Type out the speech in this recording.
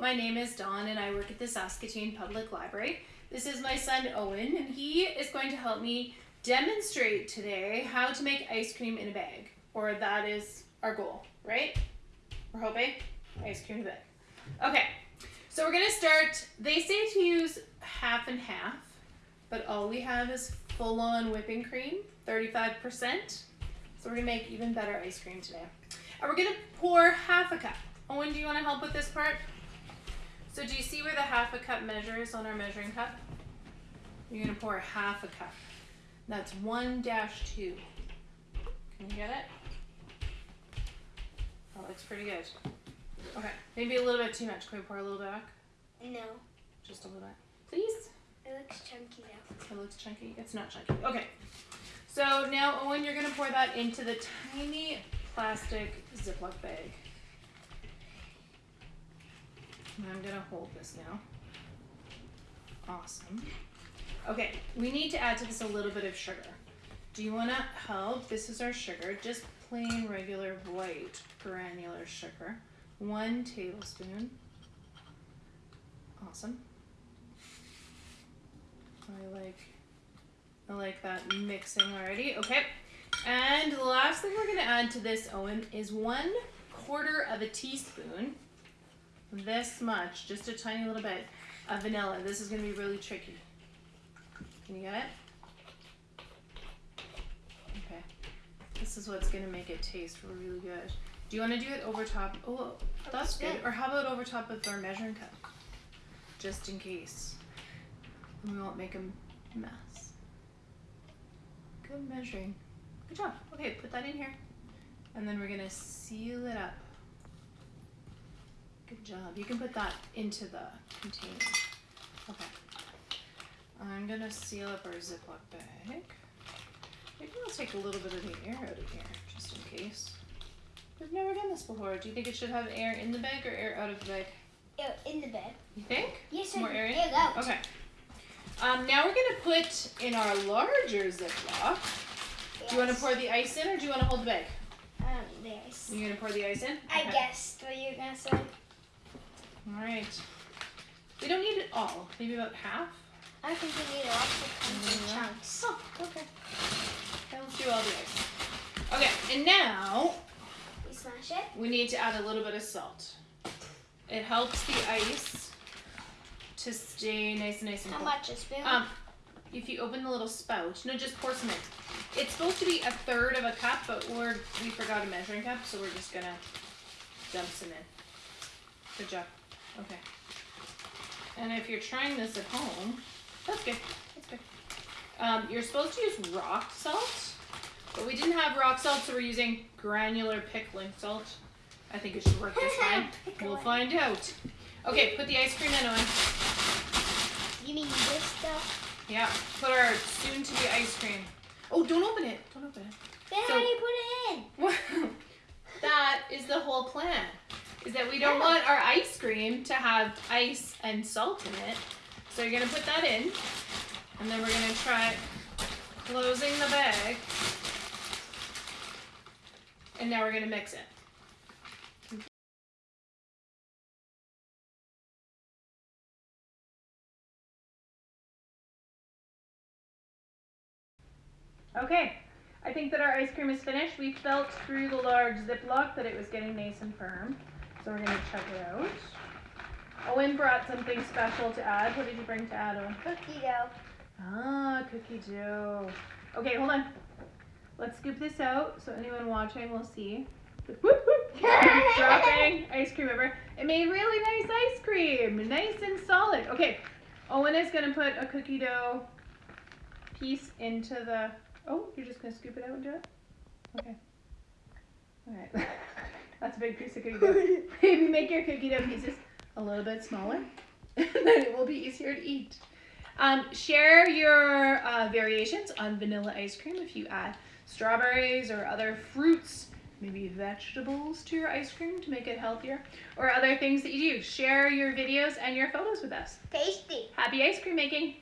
my name is Dawn and I work at the Saskatoon Public Library. This is my son Owen and he is going to help me demonstrate today how to make ice cream in a bag. Or that is our goal, right? We're hoping ice cream in a bag. Okay, so we're gonna start, they say to use half and half, but all we have is full on whipping cream, 35%. So we're gonna make even better ice cream today. And we're gonna pour half a cup. Owen, do you wanna help with this part? So do you see where the half a cup measures on our measuring cup? You're gonna pour half a cup. That's one dash two. Can you get it? That looks pretty good. Okay, maybe a little bit too much. Can we pour a little back? No, Just a little bit. Please? it looks chunky now. It looks chunky. It's not chunky. Okay. So now, Owen, you're gonna pour that into the tiny plastic Ziploc bag. And I'm gonna hold this now. Awesome. Okay, we need to add to this a little bit of sugar. Do you wanna help? This is our sugar, just plain regular white granular sugar. One tablespoon. Awesome. I like I like that mixing already. Okay. And the last thing we're gonna add to this, Owen, is one quarter of a teaspoon, this much, just a tiny little bit of vanilla. This is gonna be really tricky. Can you get it? Okay. This is what's gonna make it taste really good. Do you wanna do it over top? Oh, that's good. Or how about over top of our measuring cup? Just in case. And we won't make a mess. Good measuring. Good job. Okay, put that in here. And then we're gonna seal it up. Job. You can put that into the container. Okay. I'm gonna seal up our Ziploc bag. Maybe I'll take a little bit of the air out of here, just in case. We've never done this before. Do you think it should have air in the bag or air out of the bag? Ew, in the bag. You think? Yes, More I air in? Air out. Okay. Um, now we're gonna put in our larger Ziploc. Do you want to pour the ice in, or do you want to hold the bag? Um, the ice. You're gonna pour the ice in. I Okay. guessed what you were gonna say. All right. We don't need it all. Maybe about half. I think we need lots of comes in chunks. Oh, okay. Let's do all the ice. Okay, and now We smash it. we need to add a little bit of salt. It helps the ice to stay nice and nice and How cold. much? A spoon? Um, if you open the little spout, no, just pour some in. It's supposed to be a third of a cup, but we're we forgot a measuring cup, so we're just gonna dump some in. Good job. Okay. And if you're trying this at home, that's good. That's good. Um, you're supposed to use rock salt, but we didn't have rock salt, so we're using granular pickling salt. I think it should work this time. We'll find out. Okay, put the ice cream in on. You mean this stuff? Yeah, put our soon to be ice cream. Oh, don't open it. Don't open it. Then So- how do you put it in? That is the whole plan. Is that we don't want our ice cream to have ice and salt in it. So you're gonna put that in, and then we're gonna try closing the bag. And now we're gonna mix it. Okay, I think that our ice cream is finished. We felt through the large Ziploc that it was getting nice and firm. So we're gonna check it out. Owen brought something special to add. What did you bring to add, Owen? Cookie dough. Ah, cookie dough. Okay, hold on. Let's scoop this out so anyone watching will see. Whoop, whoop. Dropping ice cream over. It made really nice ice cream. Nice and solid. Okay, Owen is gonna put a cookie dough piece into the. Oh, you're just gonna scoop it out and do it? Okay. Alright. That's a big piece of cookie dough. Maybe make your cookie dough pieces a little bit smaller. then it will be easier to eat. Um, share your uh, variations on vanilla ice cream if you add strawberries or other fruits, maybe vegetables to your ice cream to make it healthier, or other things that you do. Share your videos and your photos with us. Tasty. Happy ice cream making!